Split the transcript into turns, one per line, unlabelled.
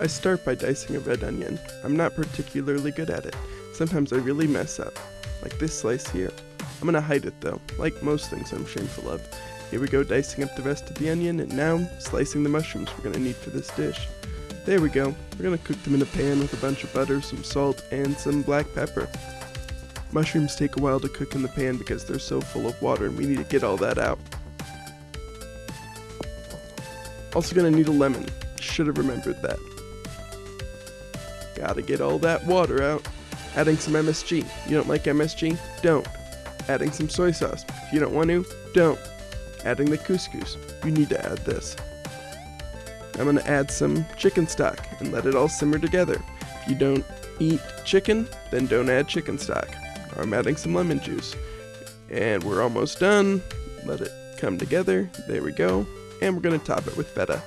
I start by dicing a red onion. I'm not particularly good at it. Sometimes I really mess up, like this slice here. I'm gonna hide it though, like most things I'm shameful of. Here we go dicing up the rest of the onion and now slicing the mushrooms we're gonna need for this dish. There we go. We're gonna cook them in a pan with a bunch of butter, some salt, and some black pepper. Mushrooms take a while to cook in the pan because they're so full of water and we need to get all that out. Also gonna need a lemon. Should have remembered that. Gotta get all that water out. Adding some MSG. You don't like MSG? Don't. Adding some soy sauce. If you don't want to, don't. Adding the couscous. You need to add this. I'm gonna add some chicken stock and let it all simmer together. If you don't eat chicken, then don't add chicken stock. I'm adding some lemon juice. And we're almost done. Let it come together. There we go. And we're gonna top it with feta.